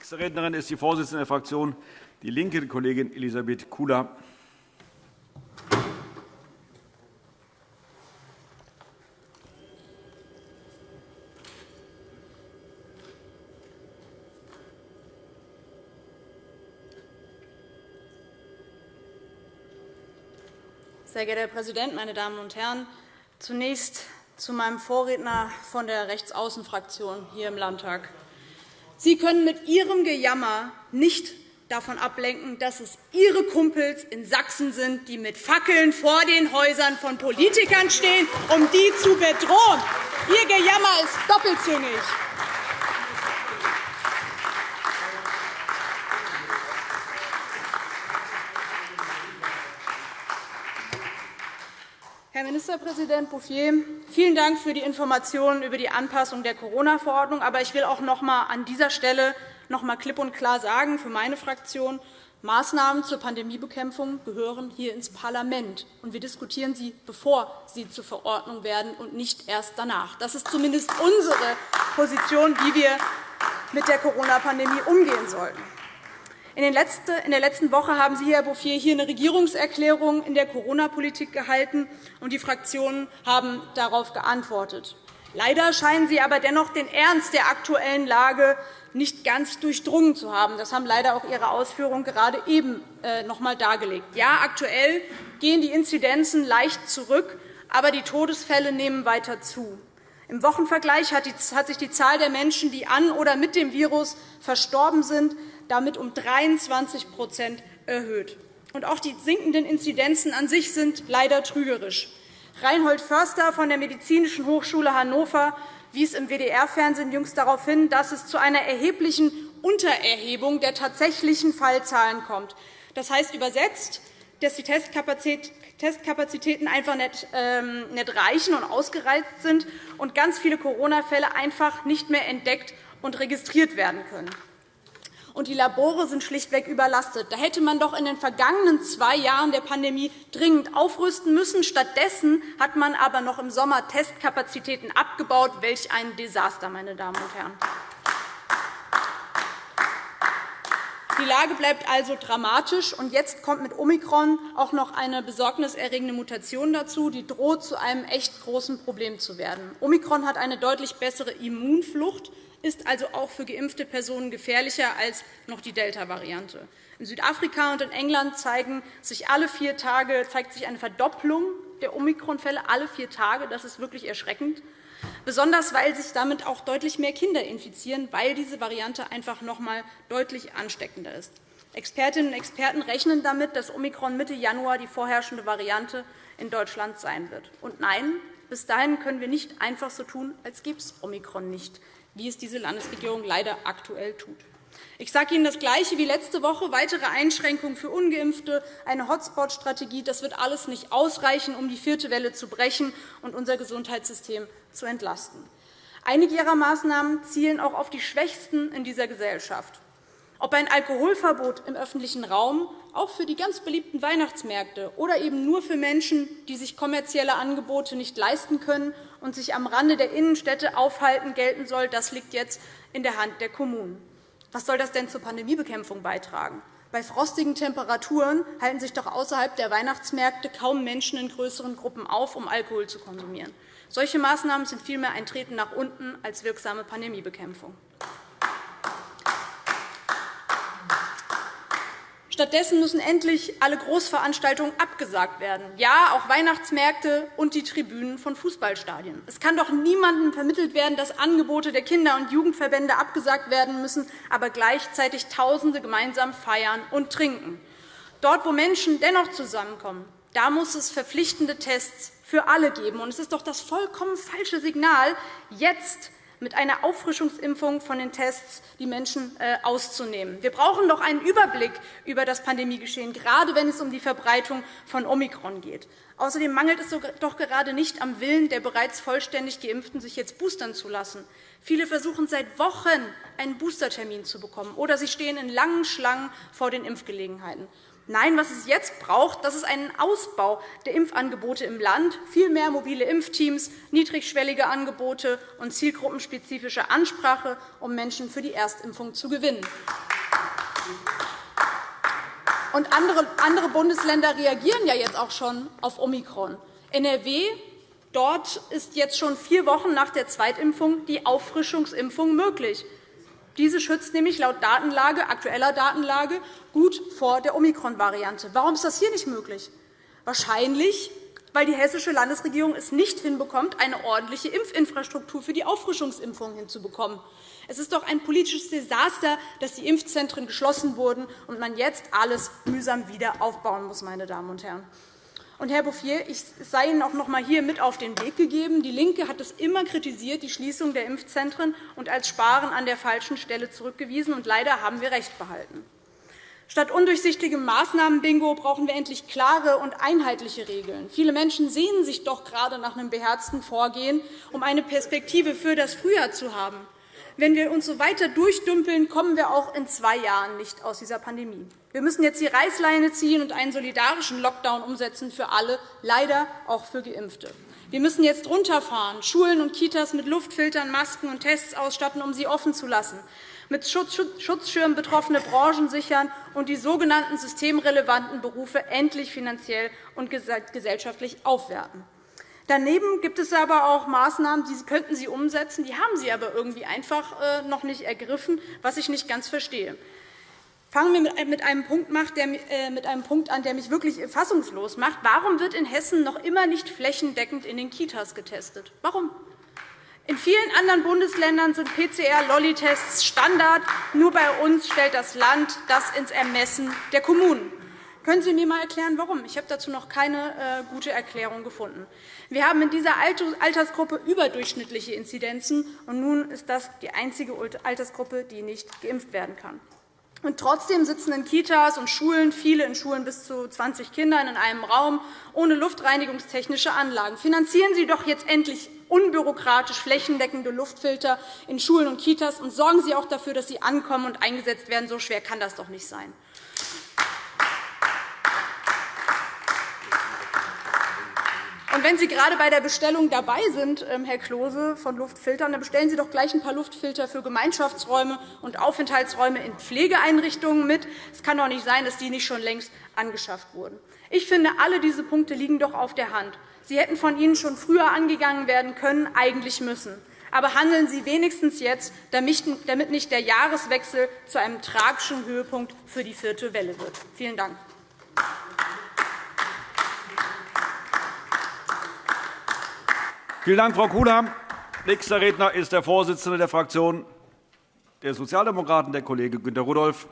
Nächste Rednerin ist die Vorsitzende der Fraktion DIE LINKE, Kollegin Elisabeth Kula. Sehr geehrter Herr Präsident, meine Damen und Herren! Zunächst zu meinem Vorredner von der Rechtsaußenfraktion hier im Landtag. Sie können mit Ihrem Gejammer nicht davon ablenken, dass es Ihre Kumpels in Sachsen sind, die mit Fackeln vor den Häusern von Politikern stehen, um die zu bedrohen. Ihr Gejammer ist doppelzüngig. Ministerpräsident Bouffier, vielen Dank für die Informationen über die Anpassung der Corona-Verordnung. Aber ich will auch noch einmal an dieser Stelle noch einmal klipp und klar sagen, für meine Fraktion, Maßnahmen zur Pandemiebekämpfung gehören hier ins Parlament. und Wir diskutieren sie, bevor sie zur Verordnung werden, und nicht erst danach. Das ist zumindest unsere Position, wie wir mit der Corona-Pandemie umgehen sollten. In der letzten Woche haben Sie, Herr Bouffier, hier eine Regierungserklärung in der Corona-Politik gehalten, und die Fraktionen haben darauf geantwortet. Leider scheinen Sie aber dennoch den Ernst der aktuellen Lage nicht ganz durchdrungen zu haben. Das haben leider auch Ihre Ausführungen gerade eben äh, noch einmal dargelegt. Ja, aktuell gehen die Inzidenzen leicht zurück, aber die Todesfälle nehmen weiter zu. Im Wochenvergleich hat sich die Zahl der Menschen, die an oder mit dem Virus verstorben sind, damit um 23% erhöht. Und auch die sinkenden Inzidenzen an sich sind leider trügerisch. Reinhold Förster von der Medizinischen Hochschule Hannover wies im WDR-Fernsehen jüngst darauf hin, dass es zu einer erheblichen Untererhebung der tatsächlichen Fallzahlen kommt. Das heißt übersetzt, dass die Testkapazitäten einfach ähm, nicht reichen und ausgereizt sind und ganz viele Corona-Fälle einfach nicht mehr entdeckt und registriert werden können und die Labore sind schlichtweg überlastet. Da hätte man doch in den vergangenen zwei Jahren der Pandemie dringend aufrüsten müssen. Stattdessen hat man aber noch im Sommer Testkapazitäten abgebaut. Welch ein Desaster, meine Damen und Herren! Die Lage bleibt also dramatisch. und Jetzt kommt mit Omikron auch noch eine besorgniserregende Mutation dazu, die droht, zu einem echt großen Problem zu werden. Omikron hat eine deutlich bessere Immunflucht ist also auch für geimpfte Personen gefährlicher als noch die Delta-Variante. In Südafrika und in England zeigen sich alle vier Tage, zeigt sich eine Verdopplung der Omikron-Fälle alle vier Tage. Das ist wirklich erschreckend, besonders weil sich damit auch deutlich mehr Kinder infizieren, weil diese Variante einfach noch einmal deutlich ansteckender ist. Expertinnen und Experten rechnen damit, dass Omikron Mitte Januar die vorherrschende Variante in Deutschland sein wird. Und nein, bis dahin können wir nicht einfach so tun, als gäbe es Omikron nicht wie es diese Landesregierung leider aktuell tut. Ich sage Ihnen das Gleiche wie letzte Woche. Weitere Einschränkungen für Ungeimpfte, eine Hotspot-Strategie, das wird alles nicht ausreichen, um die vierte Welle zu brechen und unser Gesundheitssystem zu entlasten. Einige Ihrer Maßnahmen zielen auch auf die Schwächsten in dieser Gesellschaft. Ob ein Alkoholverbot im öffentlichen Raum auch für die ganz beliebten Weihnachtsmärkte oder eben nur für Menschen, die sich kommerzielle Angebote nicht leisten können und sich am Rande der Innenstädte aufhalten, gelten soll, das liegt jetzt in der Hand der Kommunen. Was soll das denn zur Pandemiebekämpfung beitragen? Bei frostigen Temperaturen halten sich doch außerhalb der Weihnachtsmärkte kaum Menschen in größeren Gruppen auf, um Alkohol zu konsumieren. Solche Maßnahmen sind vielmehr ein Treten nach unten als wirksame Pandemiebekämpfung. Stattdessen müssen endlich alle Großveranstaltungen abgesagt werden, ja, auch Weihnachtsmärkte und die Tribünen von Fußballstadien. Es kann doch niemandem vermittelt werden, dass Angebote der Kinder- und Jugendverbände abgesagt werden müssen, aber gleichzeitig Tausende gemeinsam feiern und trinken. Dort, wo Menschen dennoch zusammenkommen, da muss es verpflichtende Tests für alle geben. Es ist doch das vollkommen falsche Signal, jetzt mit einer Auffrischungsimpfung von den Tests die Menschen äh, auszunehmen. Wir brauchen doch einen Überblick über das Pandemiegeschehen, gerade wenn es um die Verbreitung von Omikron geht. Außerdem mangelt es doch gerade nicht am Willen der bereits vollständig Geimpften, sich jetzt boostern zu lassen. Viele versuchen seit Wochen, einen Boostertermin zu bekommen, oder sie stehen in langen Schlangen vor den Impfgelegenheiten. Nein, was es jetzt braucht, das ist einen Ausbau der Impfangebote im Land, viel mehr mobile Impfteams, niedrigschwellige Angebote und zielgruppenspezifische Ansprache, um Menschen für die Erstimpfung zu gewinnen. Und andere, Bundesländer reagieren ja jetzt auch schon auf Omikron. NRW Dort ist jetzt schon vier Wochen nach der Zweitimpfung die Auffrischungsimpfung möglich. Diese schützt nämlich laut Datenlage, aktueller Datenlage gut vor der Omikron-Variante. Warum ist das hier nicht möglich? Wahrscheinlich, weil die hessische Landesregierung es nicht hinbekommt, eine ordentliche Impfinfrastruktur für die Auffrischungsimpfung hinzubekommen. Es ist doch ein politisches Desaster, dass die Impfzentren geschlossen wurden und man jetzt alles mühsam wieder aufbauen muss. Meine Damen und Herren. Und, Herr Bouffier, ich sei Ihnen auch noch einmal hier mit auf den Weg gegeben. DIE LINKE hat es immer kritisiert, die Schließung der Impfzentren und als Sparen an der falschen Stelle zurückgewiesen. Und leider haben wir recht behalten. Statt undurchsichtigem Maßnahmenbingo brauchen wir endlich klare und einheitliche Regeln. Viele Menschen sehnen sich doch gerade nach einem beherzten Vorgehen, um eine Perspektive für das Frühjahr zu haben. Wenn wir uns so weiter durchdümpeln, kommen wir auch in zwei Jahren nicht aus dieser Pandemie. Wir müssen jetzt die Reißleine ziehen und einen solidarischen Lockdown umsetzen für alle, leider auch für Geimpfte. Wir müssen jetzt runterfahren, Schulen und Kitas mit Luftfiltern, Masken und Tests ausstatten, um sie offen zu lassen, mit Schutzschirmen betroffene Branchen sichern und die sogenannten systemrelevanten Berufe endlich finanziell und gesellschaftlich aufwerten. Daneben gibt es aber auch Maßnahmen, die könnten Sie umsetzen, die haben Sie aber irgendwie einfach äh, noch nicht ergriffen, was ich nicht ganz verstehe. Fangen wir mit einem Punkt äh, an, der mich wirklich fassungslos macht. Warum wird in Hessen noch immer nicht flächendeckend in den Kitas getestet? Warum? In vielen anderen Bundesländern sind PCR-Lolli-Tests Standard. Nur bei uns stellt das Land das ins Ermessen der Kommunen. Können Sie mir einmal erklären, warum? Ich habe dazu noch keine äh, gute Erklärung gefunden. Wir haben in dieser Altersgruppe überdurchschnittliche Inzidenzen, und nun ist das die einzige Altersgruppe, die nicht geimpft werden kann. Und trotzdem sitzen in Kitas und Schulen viele in Schulen bis zu 20 Kindern in einem Raum ohne luftreinigungstechnische Anlagen. Finanzieren Sie doch jetzt endlich unbürokratisch flächendeckende Luftfilter in Schulen und Kitas und sorgen Sie auch dafür, dass sie ankommen und eingesetzt werden. So schwer kann das doch nicht sein. Und wenn Sie gerade bei der Bestellung dabei sind, ähm, Herr Klose, von Luftfiltern, dann bestellen Sie doch gleich ein paar Luftfilter für Gemeinschaftsräume und Aufenthaltsräume in Pflegeeinrichtungen mit. Es kann doch nicht sein, dass die nicht schon längst angeschafft wurden. Ich finde, alle diese Punkte liegen doch auf der Hand. Sie hätten von Ihnen schon früher angegangen werden können, eigentlich müssen. Aber handeln Sie wenigstens jetzt, damit nicht der Jahreswechsel zu einem tragischen Höhepunkt für die vierte Welle wird. Vielen Dank. Vielen Dank, Frau Kula. Nächster Redner ist der Vorsitzende der Fraktion der Sozialdemokraten, der Kollege Günter Rudolph.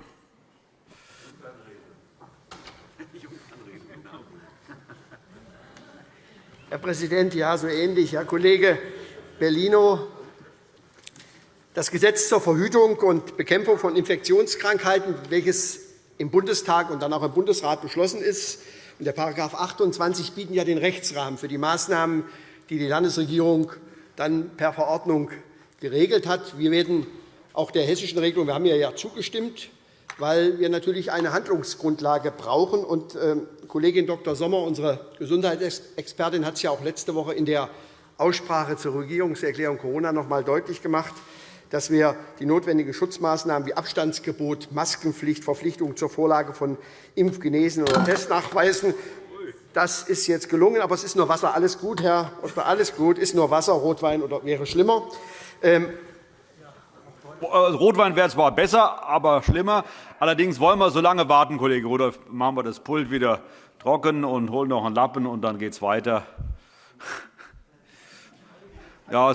Herr Präsident, ja, so ähnlich. Herr Kollege Bellino, das Gesetz zur Verhütung und Bekämpfung von Infektionskrankheiten, welches im Bundestag und dann auch im Bundesrat beschlossen ist, und der § 28 bieten ja den Rechtsrahmen für die Maßnahmen die die Landesregierung dann per Verordnung geregelt hat. Wir werden auch der hessischen Regelung, wir haben ja zugestimmt, weil wir natürlich eine Handlungsgrundlage brauchen. Und, äh, Kollegin Dr. Sommer, unsere Gesundheitsexpertin, hat es ja auch letzte Woche in der Aussprache zur Regierungserklärung Corona noch einmal deutlich gemacht, dass wir die notwendigen Schutzmaßnahmen wie Abstandsgebot, Maskenpflicht, Verpflichtung zur Vorlage von Impfgenesen oder Testnachweisen das ist jetzt gelungen, aber es ist nur Wasser. Alles gut, Herr Ottmar, alles gut. Ist nur Wasser, Rotwein oder wäre schlimmer. Ähm Rotwein wäre zwar besser, aber schlimmer. Allerdings wollen wir so lange warten, Kollege Rudolph. Machen wir das Pult wieder trocken und holen noch einen Lappen, und dann geht es weiter. Ja,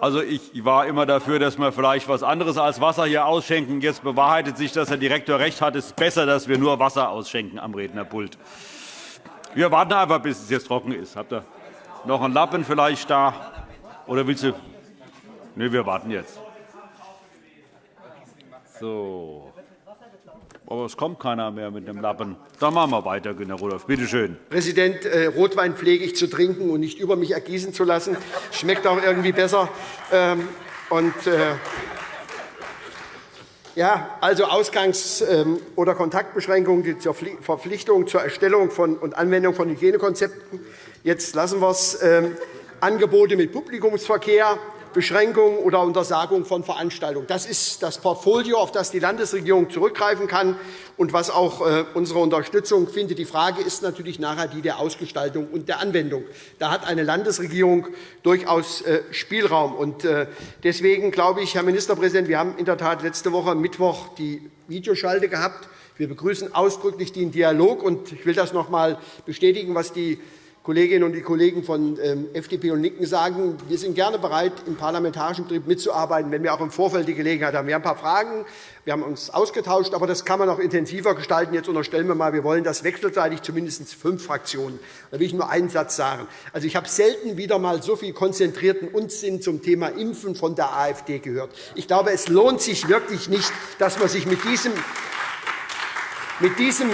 also ich war immer dafür, dass wir vielleicht etwas anderes als Wasser hier ausschenken. Jetzt bewahrheitet sich, dass der Direktor recht hat. Es ist besser, dass wir nur Wasser ausschenken am Rednerpult. Wir warten einfach, bis es jetzt trocken ist. Habt ihr noch einen Lappen vielleicht da? Oder willst du? Nein, wir warten jetzt. So. Aber es kommt keiner mehr mit dem Lappen. Dann machen wir weiter, Günter Rudolph. Bitte schön. Präsident, äh, Rotwein pflege ich zu trinken und nicht über mich ergießen zu lassen. Schmeckt auch irgendwie besser. Ähm, und, äh, Ja, also Ausgangs- ähm, oder Kontaktbeschränkungen zur Verpflichtung zur Erstellung und Anwendung von Hygienekonzepten. Jetzt lassen wir es. Ähm, Angebote mit Publikumsverkehr, Beschränkung oder Untersagung von Veranstaltungen. Das ist das Portfolio, auf das die Landesregierung zurückgreifen kann und was auch äh, unsere Unterstützung findet. Die Frage ist natürlich nachher die der Ausgestaltung und der Anwendung. Da hat eine Landesregierung durchaus äh, Spielraum. Äh, deswegen glaube ich, Herr Ministerpräsident, wir haben in der Tat letzte Woche Mittwoch die Videoschalte gehabt. Wir begrüßen ausdrücklich den Dialog. und Ich will das noch einmal bestätigen, was die Kolleginnen und Kollegen von ähm, FDP und LINKEN sagen, wir sind gerne bereit, im parlamentarischen Betrieb mitzuarbeiten, wenn wir auch im Vorfeld die Gelegenheit haben. Wir haben ein paar Fragen, wir haben uns ausgetauscht, aber das kann man noch intensiver gestalten. Jetzt unterstellen wir mal, wir wollen das wechselseitig zumindest fünf Fraktionen. Da will ich nur einen Satz sagen. Also, ich habe selten wieder mal so viel konzentrierten Unsinn zum Thema Impfen von der AfD gehört. Ich glaube, es lohnt sich wirklich nicht, dass man sich mit diesem, mit diesem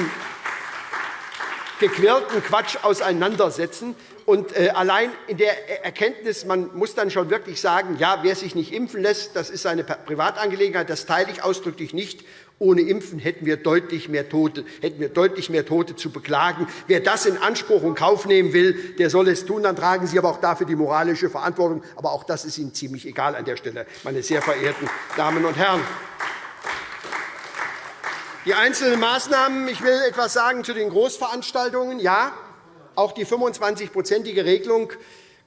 gequirlten Quatsch auseinandersetzen. Und äh, allein in der Erkenntnis, man muss dann schon wirklich sagen, ja, wer sich nicht impfen lässt, das ist seine Privatangelegenheit. Das teile ich ausdrücklich nicht. Ohne Impfen hätten wir deutlich mehr Tote, hätten wir deutlich mehr Tote zu beklagen. Wer das in Anspruch und Kauf nehmen will, der soll es tun. Dann tragen Sie aber auch dafür die moralische Verantwortung. Aber auch das ist Ihnen ziemlich egal an der Stelle, meine sehr verehrten Damen und Herren. Die einzelnen Maßnahmen. Ich will etwas sagen zu den Großveranstaltungen. Ja, auch die 25-prozentige Regelung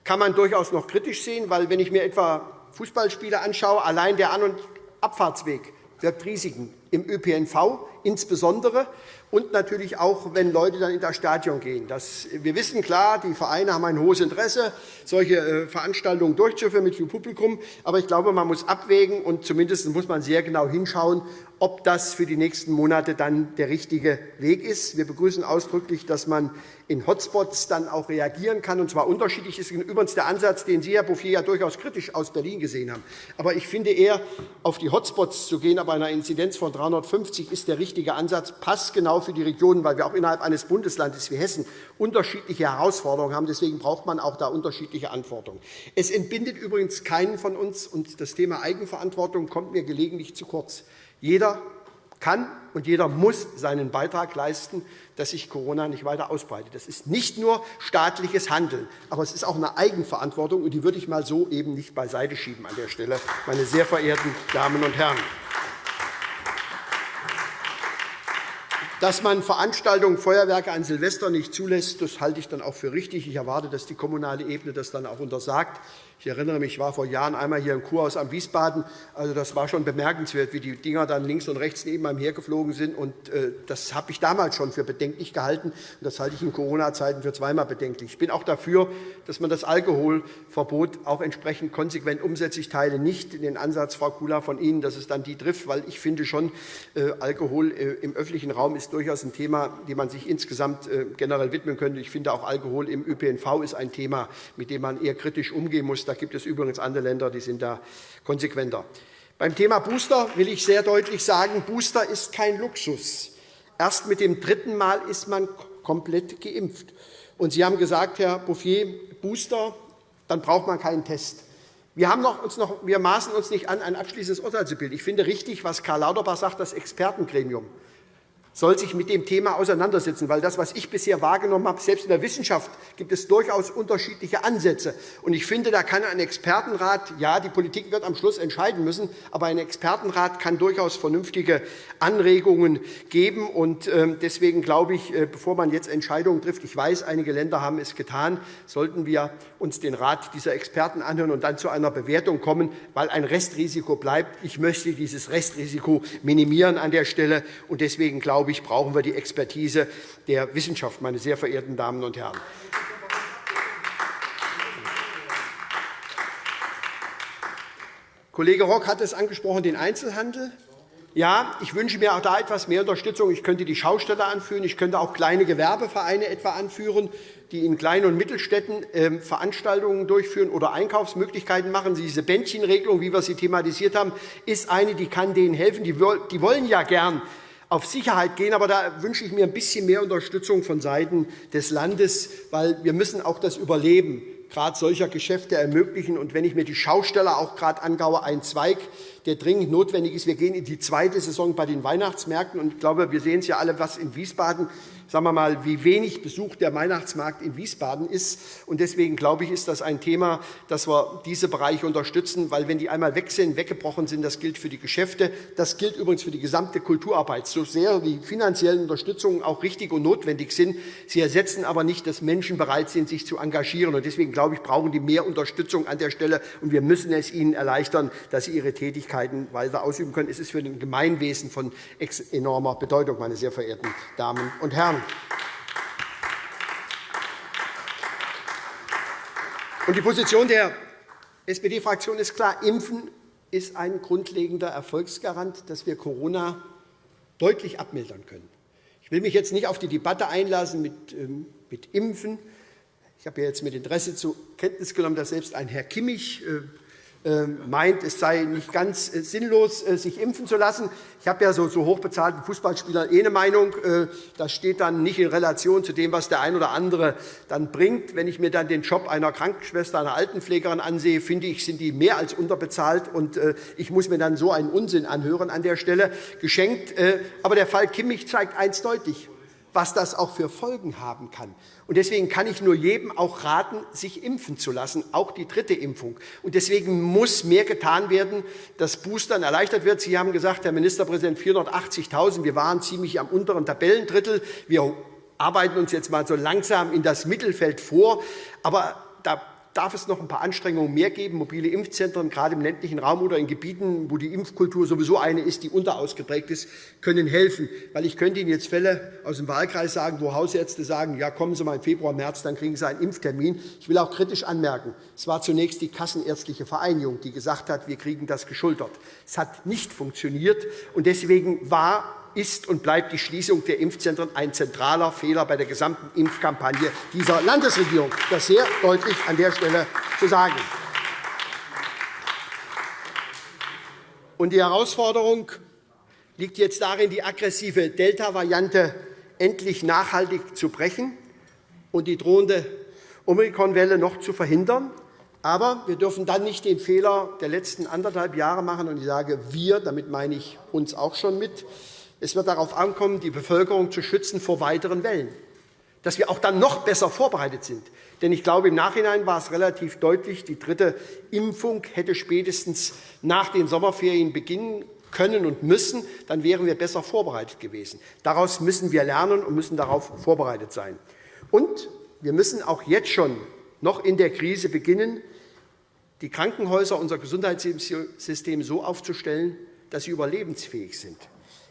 kann man durchaus noch kritisch sehen, weil, wenn ich mir etwa Fußballspiele anschaue, allein der An- und Abfahrtsweg birgt Risiken im ÖPNV insbesondere und natürlich auch, wenn Leute dann in das Stadion gehen. Das, wir wissen klar, die Vereine haben ein hohes Interesse, solche äh, Veranstaltungen durchzuführen mit viel Publikum. Aber ich glaube, man muss abwägen, und zumindest muss man sehr genau hinschauen, ob das für die nächsten Monate dann der richtige Weg ist. Wir begrüßen ausdrücklich, dass man in Hotspots dann auch reagieren kann, und zwar unterschiedlich. Das ist übrigens der Ansatz, den Sie, Herr Bouffier, ja durchaus kritisch aus Berlin gesehen haben. Aber ich finde eher, auf die Hotspots zu gehen, aber einer Inzidenz von 350 ist der richtige Ansatz, passt genau für die Regionen, weil wir auch innerhalb eines Bundeslandes wie Hessen unterschiedliche Herausforderungen haben. Deswegen braucht man auch da unterschiedliche Antworten. Es entbindet übrigens keinen von uns, und das Thema Eigenverantwortung kommt mir gelegentlich zu kurz. Jeder kann und jeder muss seinen Beitrag leisten, dass sich Corona nicht weiter ausbreitet. Das ist nicht nur staatliches Handeln, aber es ist auch eine Eigenverantwortung, und die würde ich mal so eben nicht beiseite schieben an der Stelle, meine sehr verehrten Damen und Herren. Dass man Veranstaltungen, Feuerwerke an Silvester nicht zulässt, das halte ich dann auch für richtig. Ich erwarte, dass die kommunale Ebene das dann auch untersagt. Ich erinnere mich, ich war vor Jahren einmal hier im Kurhaus am Wiesbaden. Also, das war schon bemerkenswert, wie die Dinger dann links und rechts neben einem hergeflogen sind. Und, äh, das habe ich damals schon für bedenklich gehalten. Und das halte ich in Corona-Zeiten für zweimal bedenklich. Ich bin auch dafür, dass man das Alkoholverbot auch entsprechend konsequent umsetzt. Ich teile nicht den Ansatz, Frau Kula, von Ihnen, dass es dann die trifft, weil ich finde schon, äh, Alkohol äh, im öffentlichen Raum ist durchaus ein Thema, dem man sich insgesamt generell widmen könnte. Ich finde auch Alkohol im ÖPNV ist ein Thema, mit dem man eher kritisch umgehen muss. Da gibt es übrigens andere Länder, die sind da konsequenter. Beim Thema Booster will ich sehr deutlich sagen, Booster ist kein Luxus. Erst mit dem dritten Mal ist man komplett geimpft. Und Sie haben gesagt, Herr Bouffier, Booster, dann braucht man keinen Test. Wir, haben noch, uns noch, wir maßen uns nicht an, ein abschließendes Urteil zu bilden. Ich finde richtig, was Karl Lauterbach sagt, das Expertengremium soll sich mit dem Thema auseinandersetzen. Weil das, was ich bisher wahrgenommen habe, selbst in der Wissenschaft gibt es durchaus unterschiedliche Ansätze. Und ich finde, da kann ein Expertenrat, ja, die Politik wird am Schluss entscheiden müssen, aber ein Expertenrat kann durchaus vernünftige Anregungen geben. Und ähm, deswegen glaube ich, äh, bevor man jetzt Entscheidungen trifft, ich weiß, einige Länder haben es getan, sollten wir uns den Rat dieser Experten anhören und dann zu einer Bewertung kommen, weil ein Restrisiko bleibt. Ich möchte dieses Restrisiko minimieren an der Stelle. Und deswegen glaube ich, brauchen wir die Expertise der Wissenschaft, meine sehr verehrten Damen und Herren. Kollege Rock hat es angesprochen, den Einzelhandel. Ja, ich wünsche mir auch da etwas mehr Unterstützung. Ich könnte die Schausteller anführen. Ich könnte auch kleine Gewerbevereine etwa anführen, die in Klein- und Mittelstädten ähm, Veranstaltungen durchführen oder Einkaufsmöglichkeiten machen. Diese Bändchenregelung, wie wir sie thematisiert haben, ist eine, die kann denen helfen. Die wollen ja gern auf Sicherheit gehen. Aber da wünsche ich mir ein bisschen mehr Unterstützung vonseiten des Landes, weil wir müssen auch das Überleben gerade solcher Geschäfte ermöglichen. Und wenn ich mir die Schausteller auch gerade angaue, ein Zweig, der dringend notwendig ist. Wir gehen in die zweite Saison bei den Weihnachtsmärkten. Und ich glaube, wir sehen es ja alle, was in Wiesbaden sagen wir mal, wie wenig Besuch der Weihnachtsmarkt in Wiesbaden ist. Und deswegen glaube ich, ist das ein Thema, dass wir diese Bereiche unterstützen, weil wenn die einmal weg sind, weggebrochen sind, das gilt für die Geschäfte, das gilt übrigens für die gesamte Kulturarbeit. So sehr die finanziellen Unterstützungen auch richtig und notwendig sind, sie ersetzen aber nicht, dass Menschen bereit sind, sich zu engagieren. Und deswegen glaube ich, brauchen die mehr Unterstützung an der Stelle, und wir müssen es ihnen erleichtern, dass sie ihre Tätigkeiten weiter ausüben können. Es ist für den Gemeinwesen von enormer Bedeutung, meine sehr verehrten Damen und Herren. Die Position der SPD-Fraktion ist klar. Impfen ist ein grundlegender Erfolgsgarant, dass wir Corona deutlich abmildern können. Ich will mich jetzt nicht auf die Debatte einlassen mit, ähm, mit Impfen. Ich habe jetzt mit Interesse zur Kenntnis genommen, dass selbst ein Herr Kimmich äh, meint, es sei nicht ganz äh, sinnlos, äh, sich impfen zu lassen. Ich habe ja so, so hochbezahlten Fußballspielern eh eine Meinung. Äh, das steht dann nicht in Relation zu dem, was der ein oder andere dann bringt. Wenn ich mir dann den Job einer Krankenschwester, einer Altenpflegerin ansehe, finde ich, sind die mehr als unterbezahlt. Und ich muss mir dann so einen Unsinn anhören an der Stelle. Geschenkt. Aber der Fall Kimmich zeigt eins deutlich was das auch für Folgen haben kann. Und deswegen kann ich nur jedem auch raten, sich impfen zu lassen, auch die dritte Impfung. Und deswegen muss mehr getan werden, dass Boostern erleichtert wird. Sie haben gesagt, Herr Ministerpräsident, 480.000. Wir waren ziemlich am unteren Tabellendrittel. Wir arbeiten uns jetzt mal so langsam in das Mittelfeld vor. Aber da darf es noch ein paar Anstrengungen mehr geben. Mobile Impfzentren, gerade im ländlichen Raum oder in Gebieten, wo die Impfkultur sowieso eine ist, die unterausgeprägt ist, können helfen. Weil ich könnte Ihnen jetzt Fälle aus dem Wahlkreis sagen, wo Hausärzte sagen, ja, kommen Sie mal im Februar, März, dann kriegen Sie einen Impftermin. Ich will auch kritisch anmerken, es war zunächst die Kassenärztliche Vereinigung, die gesagt hat, wir kriegen das geschultert. Es hat nicht funktioniert, und deswegen war ist und bleibt die Schließung der Impfzentren ein zentraler Fehler bei der gesamten Impfkampagne dieser Landesregierung. Das sehr deutlich an der Stelle zu sagen. Die Herausforderung liegt jetzt darin, die aggressive Delta-Variante endlich nachhaltig zu brechen und die drohende Omikron-Welle noch zu verhindern. Aber wir dürfen dann nicht den Fehler der letzten anderthalb Jahre machen. Und ich sage wir, damit meine ich uns auch schon mit, es wird darauf ankommen, die Bevölkerung zu schützen vor weiteren Wellen, dass wir auch dann noch besser vorbereitet sind. Denn ich glaube, im Nachhinein war es relativ deutlich, die dritte Impfung hätte spätestens nach den Sommerferien beginnen können und müssen, dann wären wir besser vorbereitet gewesen. Daraus müssen wir lernen und müssen darauf vorbereitet sein. Und wir müssen auch jetzt schon noch in der Krise beginnen, die Krankenhäuser, unser Gesundheitssystem so aufzustellen, dass sie überlebensfähig sind.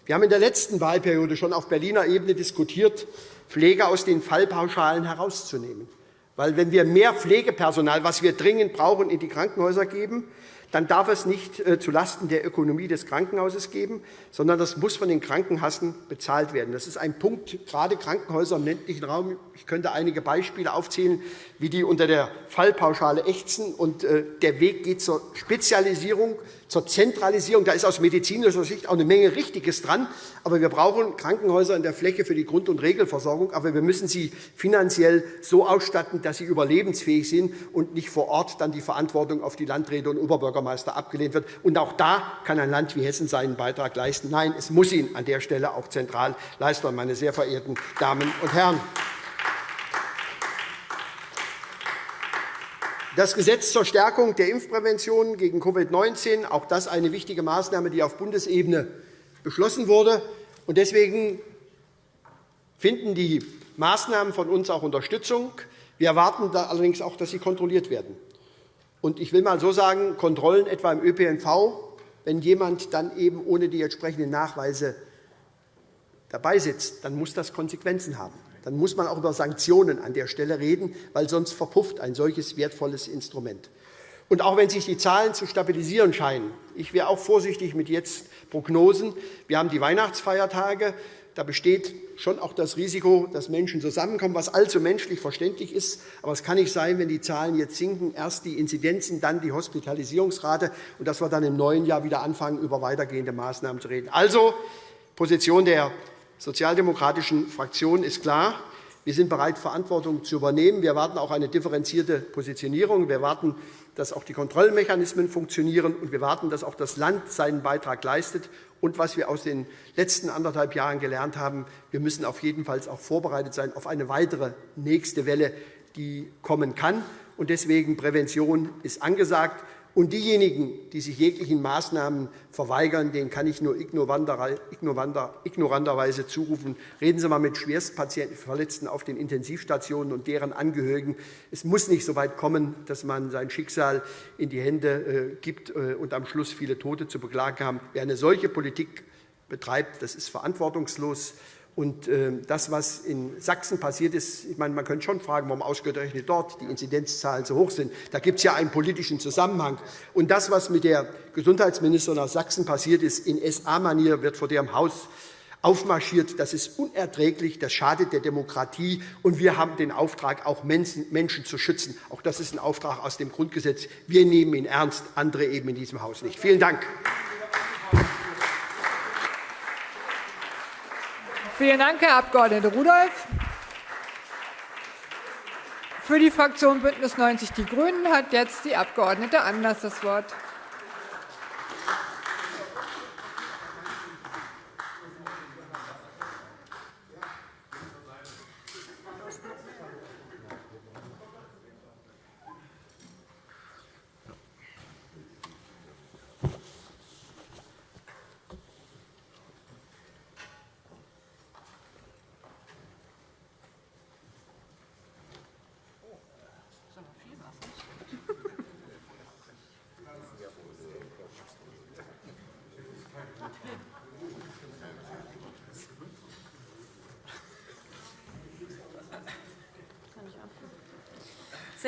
Wir haben in der letzten Wahlperiode schon auf Berliner Ebene diskutiert, Pflege aus den Fallpauschalen herauszunehmen. Weil wenn wir mehr Pflegepersonal, was wir dringend brauchen, in die Krankenhäuser geben, dann darf es nicht äh, zulasten der Ökonomie des Krankenhauses geben, sondern das muss von den Krankenkassen bezahlt werden. Das ist ein Punkt, gerade Krankenhäuser im ländlichen Raum. Ich könnte einige Beispiele aufzählen, wie die unter der Fallpauschale ächzen. Und äh, der Weg geht zur Spezialisierung, zur Zentralisierung. Da ist aus medizinischer Sicht auch eine Menge Richtiges dran. Aber wir brauchen Krankenhäuser in der Fläche für die Grund- und Regelversorgung. Aber wir müssen sie finanziell so ausstatten, dass sie überlebensfähig sind und nicht vor Ort dann die Verantwortung auf die Landräte und Oberbürgermeister abgelehnt wird. Und auch da kann ein Land wie Hessen seinen Beitrag leisten. Nein, es muss ihn an der Stelle auch zentral leisten, meine sehr verehrten Damen und Herren. Das Gesetz zur Stärkung der Impfprävention gegen Covid-19, auch das eine wichtige Maßnahme, die auf Bundesebene beschlossen wurde. Deswegen finden die Maßnahmen von uns auch Unterstützung. Wir erwarten allerdings auch, dass sie kontrolliert werden. Ich will einmal so sagen, Kontrollen etwa im ÖPNV, wenn jemand dann eben ohne die entsprechenden Nachweise dabei sitzt, dann muss das Konsequenzen haben dann muss man auch über Sanktionen an der Stelle reden, weil sonst verpufft ein solches wertvolles Instrument. Und auch wenn sich die Zahlen zu stabilisieren scheinen, ich wäre auch vorsichtig mit jetzt Prognosen. Wir haben die Weihnachtsfeiertage. Da besteht schon auch das Risiko, dass Menschen zusammenkommen, was allzu menschlich verständlich ist. Aber es kann nicht sein, wenn die Zahlen jetzt sinken, erst die Inzidenzen, dann die Hospitalisierungsrate, und dass wir dann im neuen Jahr wieder anfangen, über weitergehende Maßnahmen zu reden. Also, Position der sozialdemokratischen Fraktion ist klar. Wir sind bereit, Verantwortung zu übernehmen. Wir erwarten auch eine differenzierte Positionierung. Wir erwarten, dass auch die Kontrollmechanismen funktionieren. Und wir erwarten, dass auch das Land seinen Beitrag leistet. Und was wir aus den letzten anderthalb Jahren gelernt haben, wir müssen auf jeden Fall auch vorbereitet sein auf eine weitere nächste Welle, die kommen kann. Und deswegen Prävention ist angesagt. Und diejenigen, die sich jeglichen Maßnahmen verweigern, denen kann ich nur ignoranterweise zurufen, reden Sie einmal mit Schwerstpatienten, Verletzten auf den Intensivstationen und deren Angehörigen. Es muss nicht so weit kommen, dass man sein Schicksal in die Hände äh, gibt äh, und am Schluss viele Tote zu beklagen haben. Wer eine solche Politik betreibt, das ist verantwortungslos. Und ähm, das, was in Sachsen passiert ist, ich meine, man könnte schon fragen, warum ausgerechnet dort die Inzidenzzahlen so hoch sind. Da gibt es ja einen politischen Zusammenhang. Und das, was mit der Gesundheitsministerin aus Sachsen passiert ist, in SA-Manier wird vor ihrem Haus aufmarschiert. Das ist unerträglich, das schadet der Demokratie. Und wir haben den Auftrag, auch Menschen zu schützen. Auch das ist ein Auftrag aus dem Grundgesetz. Wir nehmen ihn ernst, andere eben in diesem Haus nicht. Vielen Dank. Vielen Dank, Herr Abg. Rudolph. Für die Fraktion BÜNDNIS 90 die GRÜNEN hat jetzt die Abg. Anders das Wort.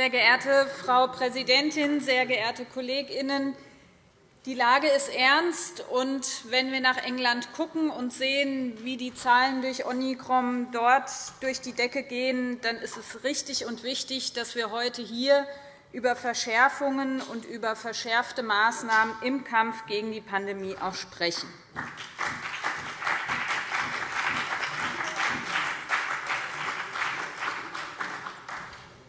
Sehr geehrte Frau Präsidentin, sehr geehrte KollegInnen! Die Lage ist ernst. und Wenn wir nach England schauen und sehen, wie die Zahlen durch Omikron dort durch die Decke gehen, dann ist es richtig und wichtig, dass wir heute hier über Verschärfungen und über verschärfte Maßnahmen im Kampf gegen die Pandemie auch sprechen.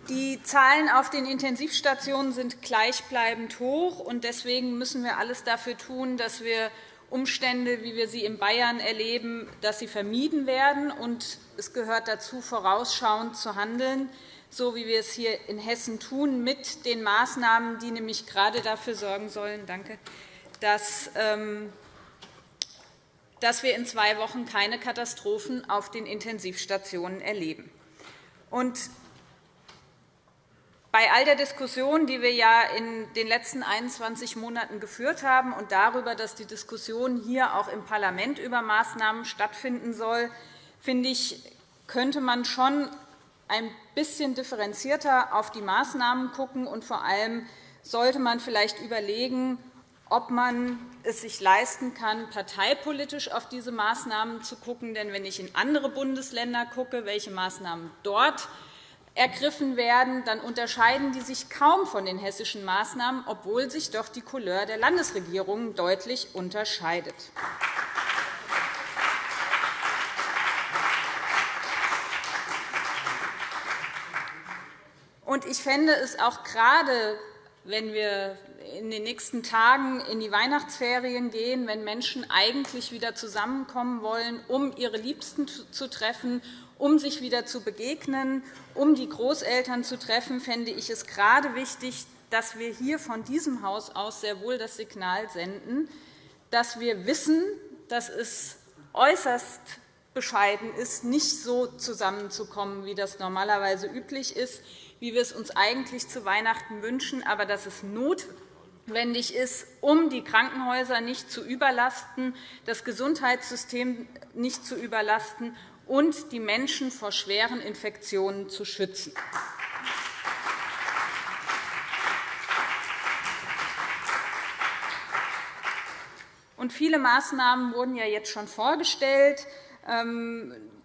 Die Zahlen auf den Intensivstationen sind gleichbleibend hoch. und Deswegen müssen wir alles dafür tun, dass wir Umstände, wie wir sie in Bayern erleben, dass sie vermieden werden. Und es gehört dazu, vorausschauend zu handeln, so wie wir es hier in Hessen tun, mit den Maßnahmen, die nämlich gerade dafür sorgen sollen, danke, dass, ähm, dass wir in zwei Wochen keine Katastrophen auf den Intensivstationen erleben. Und bei all der Diskussion, die wir ja in den letzten 21 Monaten geführt haben und darüber, dass die Diskussion hier auch im Parlament über Maßnahmen stattfinden soll, finde ich, könnte man schon ein bisschen differenzierter auf die Maßnahmen schauen. Und vor allem sollte man vielleicht überlegen, ob man es sich leisten kann, parteipolitisch auf diese Maßnahmen zu schauen. Denn wenn ich in andere Bundesländer schaue, welche Maßnahmen dort ergriffen werden, dann unterscheiden die sich kaum von den hessischen Maßnahmen, obwohl sich doch die Couleur der Landesregierungen deutlich unterscheidet. Ich fände es auch gerade, wenn wir in den nächsten Tagen in die Weihnachtsferien gehen, wenn Menschen eigentlich wieder zusammenkommen wollen, um ihre Liebsten zu treffen um sich wieder zu begegnen, um die Großeltern zu treffen, fände ich es gerade wichtig, dass wir hier von diesem Haus aus sehr wohl das Signal senden, dass wir wissen, dass es äußerst bescheiden ist, nicht so zusammenzukommen, wie das normalerweise üblich ist, wie wir es uns eigentlich zu Weihnachten wünschen, aber dass es notwendig ist, um die Krankenhäuser nicht zu überlasten, das Gesundheitssystem nicht zu überlasten und die Menschen vor schweren Infektionen zu schützen. Und viele Maßnahmen wurden ja jetzt schon vorgestellt.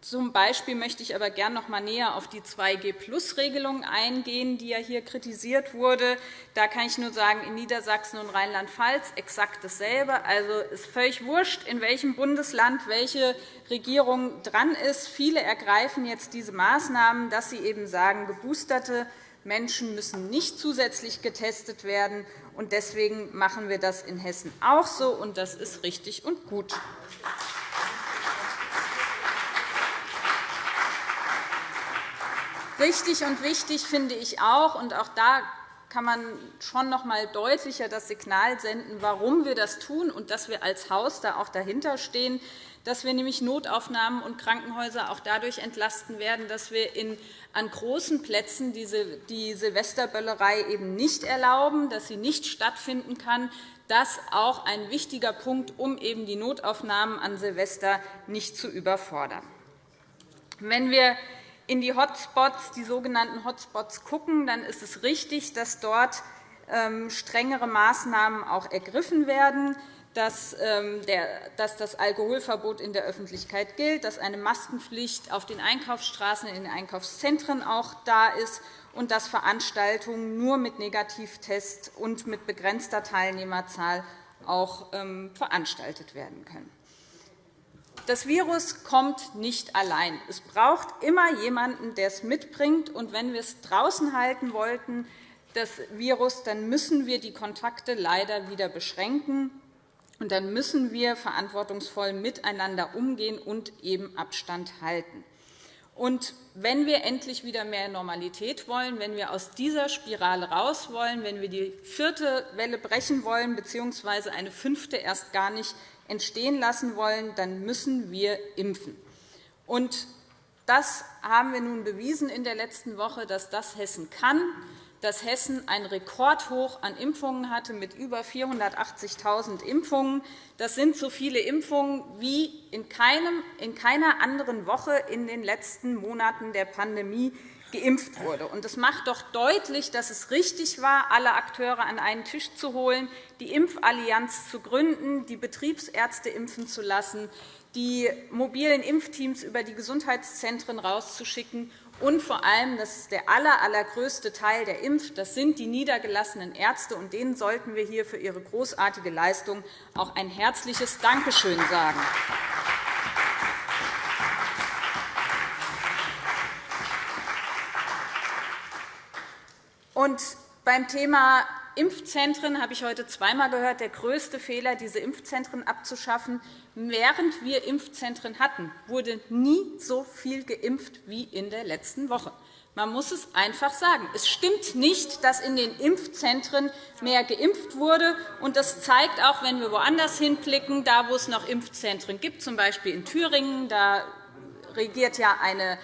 Zum Beispiel möchte ich aber gerne noch einmal näher auf die 2G-Plus-Regelung eingehen, die ja hier kritisiert wurde. Da kann ich nur sagen, in Niedersachsen und Rheinland-Pfalz exakt dasselbe. Also ist völlig wurscht, in welchem Bundesland welche Regierung dran ist. Viele ergreifen jetzt diese Maßnahmen, dass sie eben sagen, geboosterte Menschen müssen nicht zusätzlich getestet werden. Deswegen machen wir das in Hessen auch so, und das ist richtig und gut. Richtig und wichtig finde ich auch, und auch da kann man schon noch einmal deutlicher das Signal senden, warum wir das tun und dass wir als Haus da auch dahinter stehen, dass wir nämlich Notaufnahmen und Krankenhäuser auch dadurch entlasten werden, dass wir an großen Plätzen die Silvesterböllerei eben nicht erlauben, dass sie nicht stattfinden kann. Das ist auch ein wichtiger Punkt, um eben die Notaufnahmen an Silvester nicht zu überfordern. Wenn wir in die Hotspots, die sogenannten Hotspots gucken, dann ist es richtig, dass dort ähm, strengere Maßnahmen auch ergriffen werden, dass ähm, das Alkoholverbot in der Öffentlichkeit gilt, dass eine Maskenpflicht auf den Einkaufsstraßen in den Einkaufszentren auch da ist und dass Veranstaltungen nur mit Negativtest und mit begrenzter Teilnehmerzahl auch ähm, veranstaltet werden können. Das Virus kommt nicht allein. Es braucht immer jemanden, der es mitbringt. Und wenn wir es draußen halten wollten, das Virus, dann müssen wir die Kontakte leider wieder beschränken. Und dann müssen wir verantwortungsvoll miteinander umgehen und eben Abstand halten. Und wenn wir endlich wieder mehr Normalität wollen, wenn wir aus dieser Spirale raus wollen, wenn wir die vierte Welle brechen wollen, bzw. eine fünfte erst gar nicht entstehen lassen wollen, dann müssen wir impfen. Und das haben wir nun bewiesen in der letzten Woche, dass das Hessen kann, dass Hessen ein Rekordhoch an Impfungen hatte mit über 480.000 Impfungen. Das sind so viele Impfungen wie in, keinem, in keiner anderen Woche in den letzten Monaten der Pandemie geimpft wurde. Das macht doch deutlich, dass es richtig war, alle Akteure an einen Tisch zu holen, die Impfallianz zu gründen, die Betriebsärzte impfen zu lassen, die mobilen Impfteams über die Gesundheitszentren rauszuschicken und vor allem, das ist der allergrößte Teil der Impf, das sind die niedergelassenen Ärzte, und denen sollten wir hier für ihre großartige Leistung auch ein herzliches Dankeschön sagen. Und beim Thema Impfzentren habe ich heute zweimal gehört, der größte Fehler, diese Impfzentren abzuschaffen. Während wir Impfzentren hatten, wurde nie so viel geimpft wie in der letzten Woche. Man muss es einfach sagen. Es stimmt nicht, dass in den Impfzentren mehr geimpft wurde. Das zeigt auch, wenn wir woanders hinblicken, da wo es noch Impfzentren gibt, z. B. in Thüringen. Da regiert ja eine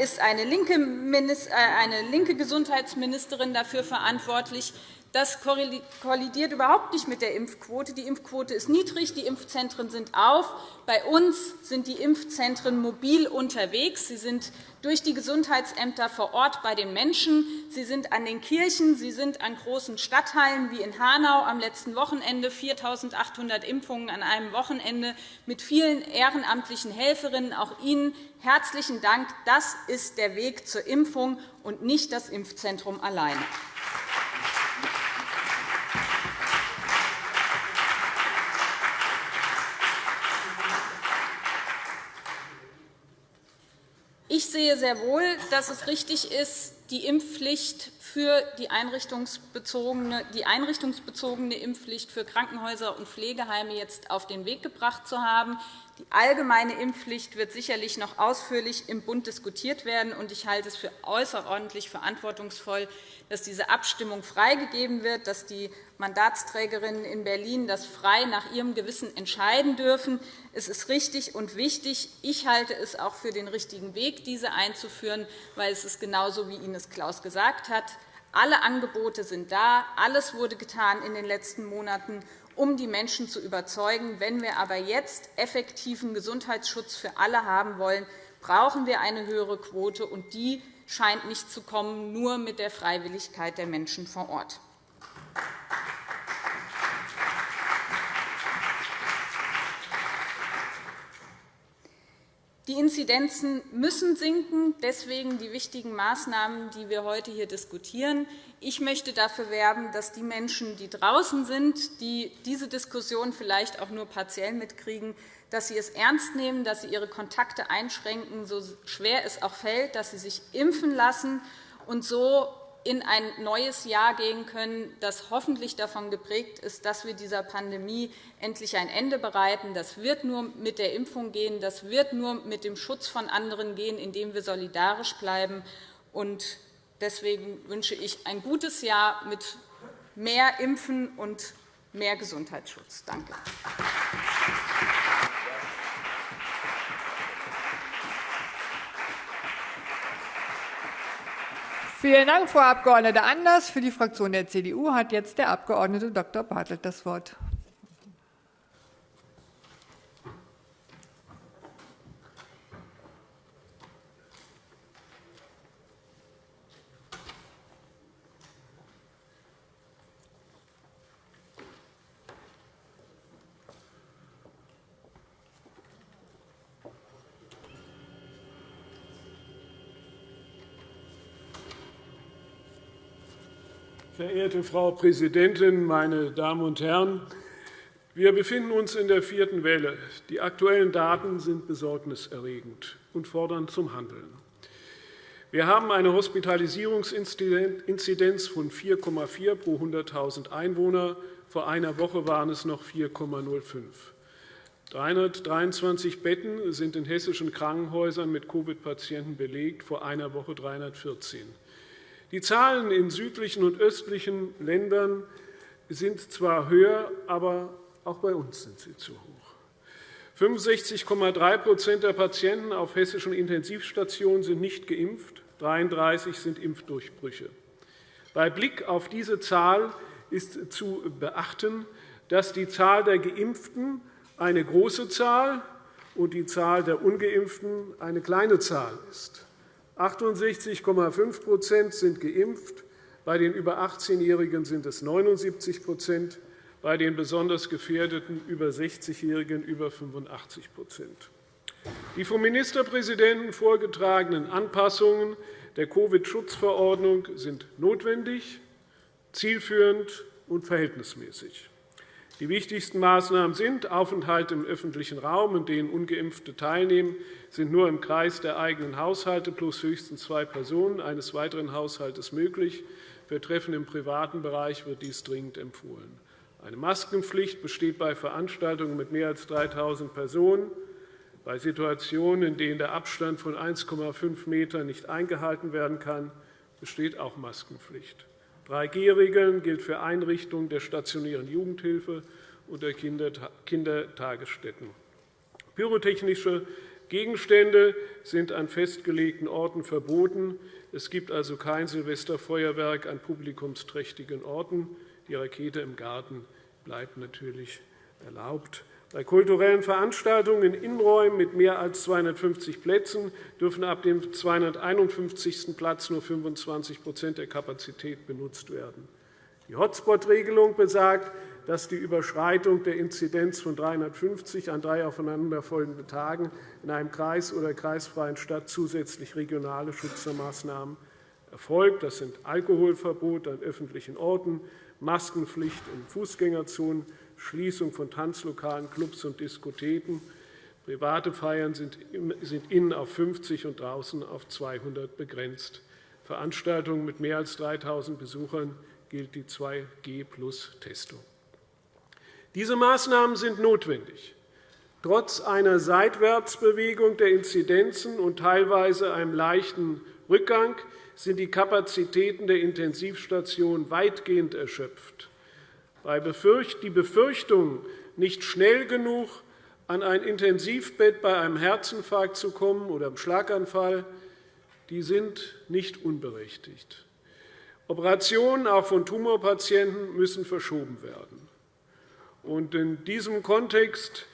ist eine linke, äh, eine linke Gesundheitsministerin dafür verantwortlich. Das kollidiert überhaupt nicht mit der Impfquote. Die Impfquote ist niedrig, die Impfzentren sind auf. Bei uns sind die Impfzentren mobil unterwegs. Sie sind durch die Gesundheitsämter vor Ort bei den Menschen. Sie sind an den Kirchen, sie sind an großen Stadtteilen wie in Hanau am letzten Wochenende 4.800 Impfungen an einem Wochenende mit vielen ehrenamtlichen Helferinnen. Auch Ihnen herzlichen Dank. Das ist der Weg zur Impfung und nicht das Impfzentrum alleine. Ich sehe sehr wohl, dass es richtig ist, die Impfpflicht für die einrichtungsbezogene, die einrichtungsbezogene Impfpflicht für Krankenhäuser und Pflegeheime jetzt auf den Weg gebracht zu haben. Die allgemeine Impfpflicht wird sicherlich noch ausführlich im Bund diskutiert werden. Ich halte es für außerordentlich verantwortungsvoll, dass diese Abstimmung freigegeben wird, dass die Mandatsträgerinnen in Berlin das frei nach ihrem Gewissen entscheiden dürfen. Es ist richtig und wichtig. Ich halte es auch für den richtigen Weg, diese einzuführen, weil es ist genauso, wie Ines Klaus gesagt hat. Alle Angebote sind da. Alles wurde getan in den letzten Monaten um die Menschen zu überzeugen. Wenn wir aber jetzt effektiven Gesundheitsschutz für alle haben wollen, brauchen wir eine höhere Quote, und die scheint nicht zu kommen, nur mit der Freiwilligkeit der Menschen vor Ort. Die Inzidenzen müssen sinken, deswegen die wichtigen Maßnahmen, die wir heute hier diskutieren. Ich möchte dafür werben, dass die Menschen, die draußen sind, die diese Diskussion vielleicht auch nur partiell mitkriegen, dass sie es ernst nehmen, dass sie ihre Kontakte einschränken, so schwer es auch fällt, dass sie sich impfen lassen und so in ein neues Jahr gehen können, das hoffentlich davon geprägt ist, dass wir dieser Pandemie endlich ein Ende bereiten. Das wird nur mit der Impfung gehen, das wird nur mit dem Schutz von anderen gehen, indem wir solidarisch bleiben. Deswegen wünsche ich ein gutes Jahr mit mehr Impfen und mehr Gesundheitsschutz. Danke. Vielen Dank, Frau Abg. Anders. Für die Fraktion der CDU hat jetzt der Abg. Dr. Bartelt das Wort. Verehrte Frau Präsidentin, meine Damen und Herren! Wir befinden uns in der vierten Welle. Die aktuellen Daten sind besorgniserregend und fordern zum Handeln. Wir haben eine Hospitalisierungsinzidenz von 4,4 pro 100.000 Einwohner. Vor einer Woche waren es noch 4,05. 323 Betten sind in hessischen Krankenhäusern mit Covid-Patienten belegt, vor einer Woche 314. Die Zahlen in südlichen und östlichen Ländern sind zwar höher, aber auch bei uns sind sie zu hoch. 65,3% der Patienten auf hessischen Intensivstationen sind nicht geimpft, 33 sind Impfdurchbrüche. Bei Blick auf diese Zahl ist zu beachten, dass die Zahl der Geimpften eine große Zahl und die Zahl der Ungeimpften eine kleine Zahl ist. 68,5% sind geimpft. Bei den über 18-Jährigen sind es 79% bei den besonders gefährdeten über 60-Jährigen über 85% Die vom Ministerpräsidenten vorgetragenen Anpassungen der Covid-Schutzverordnung sind notwendig, zielführend und verhältnismäßig. Die wichtigsten Maßnahmen sind Aufenthalte im öffentlichen Raum, in denen ungeimpfte teilnehmen, sind nur im Kreis der eigenen Haushalte plus höchstens zwei Personen eines weiteren Haushaltes möglich. Für Treffen im privaten Bereich wird dies dringend empfohlen. Eine Maskenpflicht besteht bei Veranstaltungen mit mehr als 3.000 Personen. Bei Situationen, in denen der Abstand von 1,5 m nicht eingehalten werden kann, besteht auch Maskenpflicht. 3G-Regeln gilt für Einrichtungen der stationären Jugendhilfe und der Kindertagesstätten. Pyrotechnische Gegenstände sind an festgelegten Orten verboten. Es gibt also kein Silvesterfeuerwerk an publikumsträchtigen Orten. Die Rakete im Garten bleibt natürlich erlaubt. Bei kulturellen Veranstaltungen in Innenräumen mit mehr als 250 Plätzen dürfen ab dem 251. Platz nur 25% der Kapazität benutzt werden. Die Hotspot-Regelung besagt, dass die Überschreitung der Inzidenz von 350 an drei aufeinanderfolgenden Tagen in einem Kreis oder kreisfreien Stadt zusätzlich regionale Schutzmaßnahmen erfolgt. Das sind Alkoholverbot an öffentlichen Orten, Maskenpflicht in Fußgängerzonen, Schließung von Tanzlokalen, Clubs und Diskotheken. Private Feiern sind innen auf 50 und draußen auf 200 begrenzt. Veranstaltungen mit mehr als 3.000 Besuchern gilt die 2G-Plus-Testung. Diese Maßnahmen sind notwendig. Trotz einer Seitwärtsbewegung der Inzidenzen und teilweise einem leichten Rückgang sind die Kapazitäten der Intensivstationen weitgehend erschöpft. Die Befürchtung, nicht schnell genug an ein Intensivbett bei einem Herzinfarkt zu kommen oder einem Schlaganfall, die sind nicht unberechtigt. Operationen auch von Tumorpatienten müssen verschoben werden. In diesem Kontext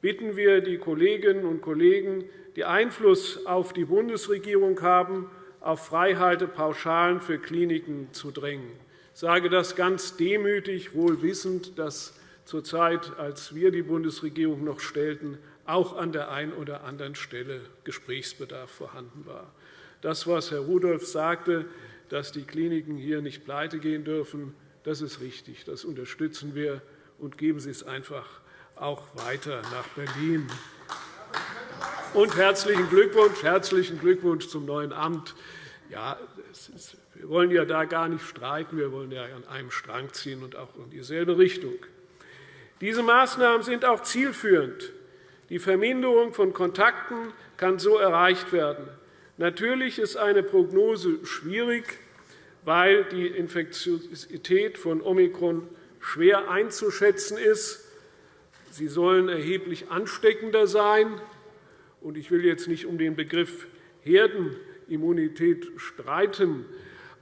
bitten wir die Kolleginnen und Kollegen, die Einfluss auf die Bundesregierung haben, auf Freihaltepauschalen für Kliniken zu drängen. Sage das ganz demütig, wohl wissend, dass zur Zeit, als wir die Bundesregierung noch stellten, auch an der einen oder anderen Stelle Gesprächsbedarf vorhanden war. Das, was Herr Rudolph sagte, dass die Kliniken hier nicht pleite gehen dürfen, das ist richtig. Das unterstützen wir und geben Sie es einfach auch weiter nach Berlin. Und herzlichen Glückwunsch, herzlichen Glückwunsch zum neuen Amt. Ja, ist, wir wollen ja da gar nicht streiten. Wir wollen ja an einem Strang ziehen und auch in dieselbe Richtung. Diese Maßnahmen sind auch zielführend. Die Verminderung von Kontakten kann so erreicht werden. Natürlich ist eine Prognose schwierig, weil die Infektiosität von Omikron schwer einzuschätzen ist. Sie sollen erheblich ansteckender sein. Ich will jetzt nicht um den Begriff Herdenimmunität streiten.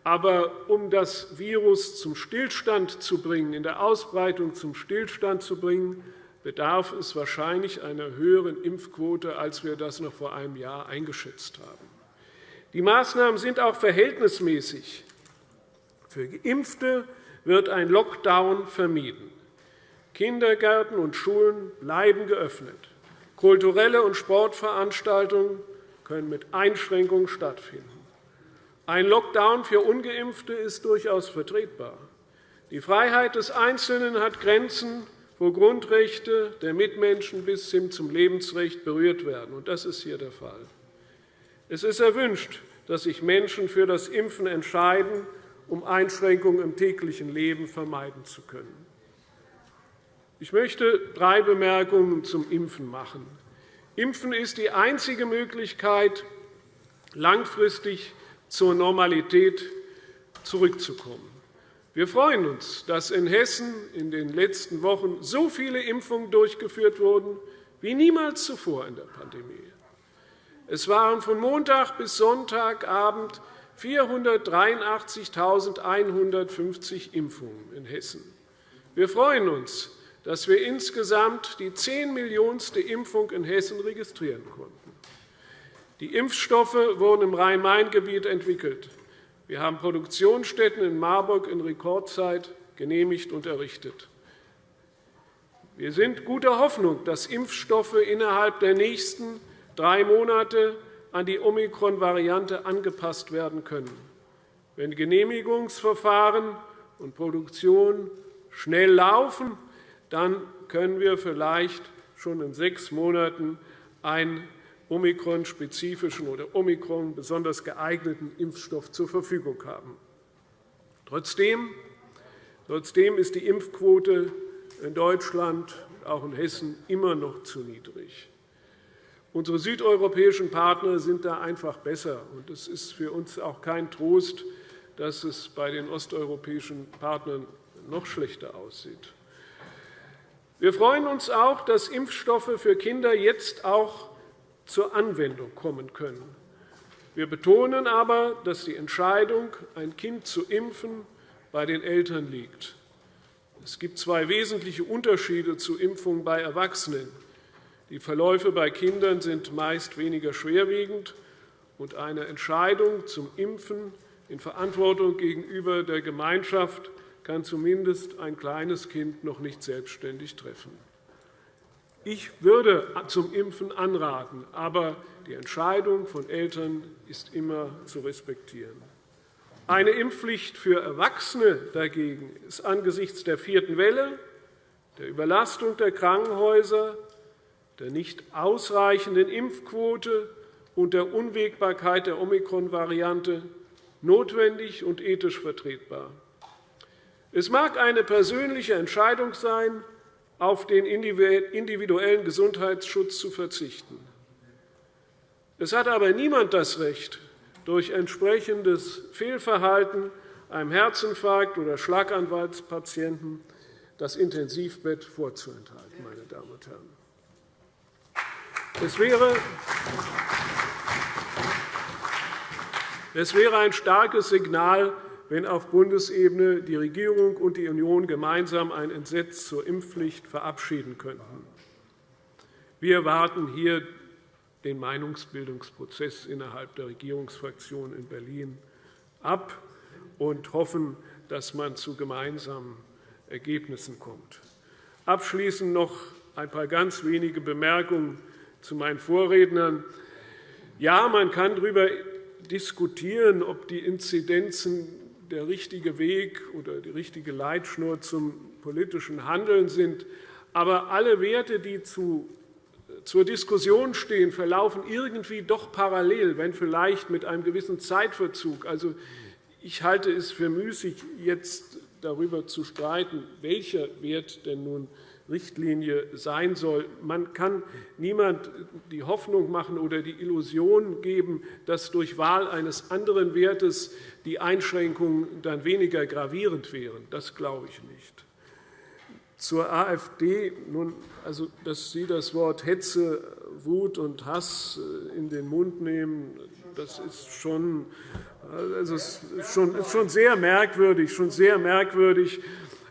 Aber um das Virus zum Stillstand zu bringen, in der Ausbreitung zum Stillstand zu bringen, bedarf es wahrscheinlich einer höheren Impfquote, als wir das noch vor einem Jahr eingeschätzt haben. Die Maßnahmen sind auch verhältnismäßig. Für Geimpfte wird ein Lockdown vermieden. Kindergärten und Schulen bleiben geöffnet. Kulturelle und Sportveranstaltungen können mit Einschränkungen stattfinden. Ein Lockdown für Ungeimpfte ist durchaus vertretbar. Die Freiheit des Einzelnen hat Grenzen, wo Grundrechte der Mitmenschen bis hin zum Lebensrecht berührt werden. Das ist hier der Fall. Es ist erwünscht, dass sich Menschen für das Impfen entscheiden, um Einschränkungen im täglichen Leben vermeiden zu können. Ich möchte drei Bemerkungen zum Impfen machen. Impfen ist die einzige Möglichkeit, langfristig zur Normalität zurückzukommen. Wir freuen uns, dass in Hessen in den letzten Wochen so viele Impfungen durchgeführt wurden wie niemals zuvor in der Pandemie. Es waren von Montag bis Sonntagabend 483.150 Impfungen in Hessen. Wir freuen uns, dass wir insgesamt die 10 Millionste Impfung in Hessen registrieren konnten. Die Impfstoffe wurden im Rhein-Main-Gebiet entwickelt. Wir haben Produktionsstätten in Marburg in Rekordzeit genehmigt und errichtet. Wir sind guter Hoffnung, dass Impfstoffe innerhalb der nächsten drei Monate an die Omikron-Variante angepasst werden können. Wenn Genehmigungsverfahren und Produktion schnell laufen, dann können wir vielleicht schon in sechs Monaten einen Omikron-spezifischen oder Omikron besonders geeigneten Impfstoff zur Verfügung haben. Trotzdem, trotzdem ist die Impfquote in Deutschland, auch in Hessen, immer noch zu niedrig. Unsere südeuropäischen Partner sind da einfach besser. Es ist für uns auch kein Trost, dass es bei den osteuropäischen Partnern noch schlechter aussieht. Wir freuen uns auch, dass Impfstoffe für Kinder jetzt auch zur Anwendung kommen können. Wir betonen aber, dass die Entscheidung, ein Kind zu impfen, bei den Eltern liegt. Es gibt zwei wesentliche Unterschiede zu Impfungen bei Erwachsenen. Die Verläufe bei Kindern sind meist weniger schwerwiegend, und eine Entscheidung zum Impfen in Verantwortung gegenüber der Gemeinschaft kann zumindest ein kleines Kind noch nicht selbstständig treffen. Ich würde zum Impfen anraten, aber die Entscheidung von Eltern ist immer zu respektieren. Eine Impfpflicht für Erwachsene dagegen ist angesichts der vierten Welle, der Überlastung der Krankenhäuser, der nicht ausreichenden Impfquote und der Unwägbarkeit der Omikron-Variante notwendig und ethisch vertretbar. Es mag eine persönliche Entscheidung sein, auf den individuellen Gesundheitsschutz zu verzichten. Es hat aber niemand das Recht, durch entsprechendes Fehlverhalten einem Herzinfarkt- oder Schlaganfallspatienten das Intensivbett vorzuenthalten. Meine Damen und Herren. Es wäre, es wäre ein starkes Signal wenn auf Bundesebene die Regierung und die Union gemeinsam ein Entsetz zur Impfpflicht verabschieden könnten. Wir warten hier den Meinungsbildungsprozess innerhalb der Regierungsfraktion in Berlin ab und hoffen, dass man zu gemeinsamen Ergebnissen kommt. Abschließend noch ein paar ganz wenige Bemerkungen zu meinen Vorrednern. Ja, man kann darüber diskutieren, ob die Inzidenzen der richtige Weg oder die richtige Leitschnur zum politischen Handeln sind. Aber alle Werte, die zu, zur Diskussion stehen, verlaufen irgendwie doch parallel, wenn vielleicht mit einem gewissen Zeitverzug. Also, ich halte es für müßig, jetzt darüber zu streiten, welcher Wert denn nun Richtlinie sein soll. Man kann niemand die Hoffnung machen oder die Illusion geben, dass durch Wahl eines anderen Wertes die Einschränkungen dann weniger gravierend wären. Das glaube ich nicht. Zur AfD, nun, also, dass Sie das Wort Hetze, Wut und Hass äh, in den Mund nehmen, das ist schon, also ist schon, ist schon sehr merkwürdig, schon sehr merkwürdig.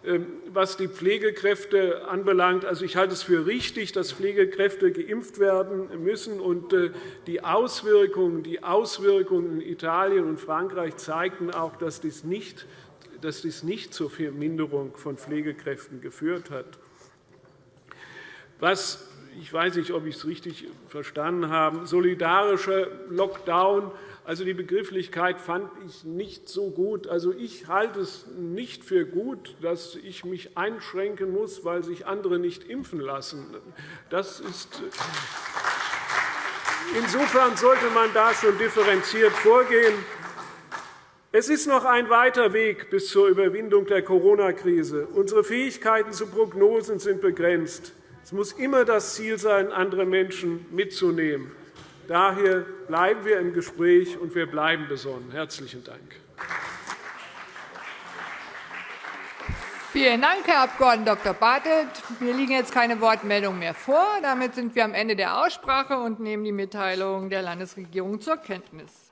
Ähm, was die Pflegekräfte anbelangt, also ich halte es für richtig, dass Pflegekräfte geimpft werden müssen. Und äh, die Auswirkungen, die Auswirkungen in Italien und Frankreich zeigten auch, dass dies nicht, dass dies nicht zur Verminderung von Pflegekräften geführt hat. Was ich weiß nicht, ob ich es richtig verstanden habe, solidarischer Lockdown also die Begrifflichkeit fand ich nicht so gut. Also ich halte es nicht für gut, dass ich mich einschränken muss, weil sich andere nicht impfen lassen. Das ist Insofern sollte man da schon differenziert vorgehen. Es ist noch ein weiter Weg bis zur Überwindung der Corona-Krise. Unsere Fähigkeiten zu Prognosen sind begrenzt. Es muss immer das Ziel sein, andere Menschen mitzunehmen. Daher bleiben wir im Gespräch, und wir bleiben besonnen. – Herzlichen Dank. Vielen Dank, Herr Abg. Dr. Bartelt. Mir liegen jetzt keine Wortmeldungen mehr vor. Damit sind wir am Ende der Aussprache und nehmen die Mitteilung der Landesregierung zur Kenntnis.